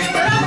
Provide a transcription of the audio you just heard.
Bye.